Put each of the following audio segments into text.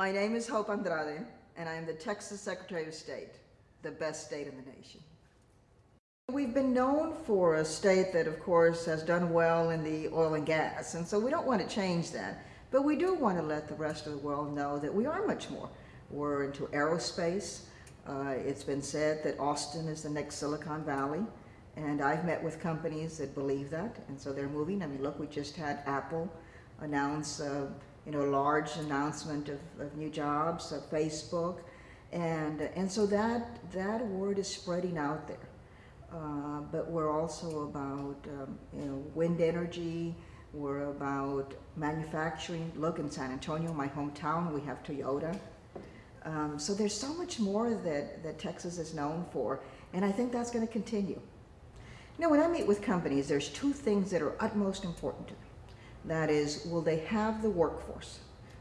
My name is Hope Andrade, and I am the Texas Secretary of State, the best state in the nation. We've been known for a state that, of course, has done well in the oil and gas, and so we don't want to change that. But we do want to let the rest of the world know that we are much more. We're into aerospace. Uh, it's been said that Austin is the next Silicon Valley, and I've met with companies that believe that, and so they're moving. I mean, look, we just had Apple announce, uh, you know, large announcement of, of new jobs, of Facebook, and and so that that word is spreading out there. Uh, but we're also about um, you know wind energy. We're about manufacturing. Look in San Antonio, my hometown, we have Toyota. Um, so there's so much more that, that Texas is known for, and I think that's going to continue. Now, when I meet with companies, there's two things that are utmost important to them. That is, will they have the workforce?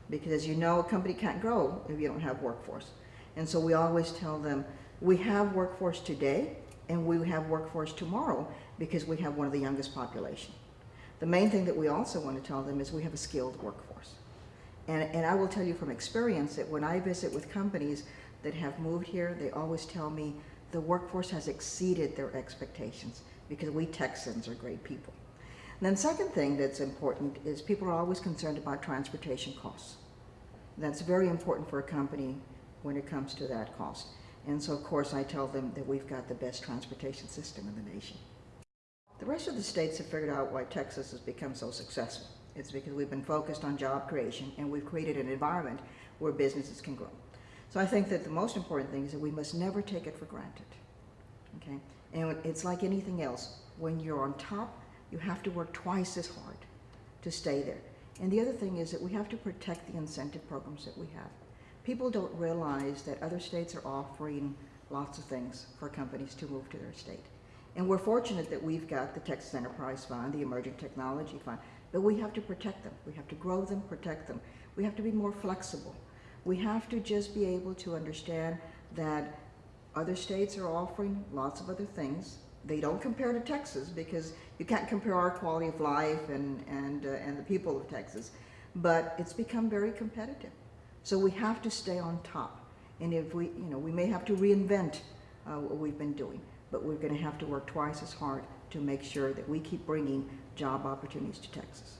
Because as you know, a company can't grow if you don't have workforce. And so we always tell them, we have workforce today, and we have workforce tomorrow because we have one of the youngest population. The main thing that we also want to tell them is we have a skilled workforce. And, and I will tell you from experience that when I visit with companies that have moved here, they always tell me the workforce has exceeded their expectations because we Texans are great people. And then second thing that's important is people are always concerned about transportation costs. That's very important for a company when it comes to that cost. And so of course I tell them that we've got the best transportation system in the nation. The rest of the states have figured out why Texas has become so successful. It's because we've been focused on job creation and we've created an environment where businesses can grow. So I think that the most important thing is that we must never take it for granted. Okay? And it's like anything else. When you're on top, you have to work twice as hard to stay there. And the other thing is that we have to protect the incentive programs that we have. People don't realize that other states are offering lots of things for companies to move to their state. And we're fortunate that we've got the Texas Enterprise Fund, the Emerging Technology Fund, but we have to protect them. We have to grow them, protect them. We have to be more flexible. We have to just be able to understand that other states are offering lots of other things. They don't compare to Texas because you can't compare our quality of life and, and, uh, and the people of Texas, but it's become very competitive. So we have to stay on top. And if we, you know, we may have to reinvent uh, what we've been doing but we're going to have to work twice as hard to make sure that we keep bringing job opportunities to Texas.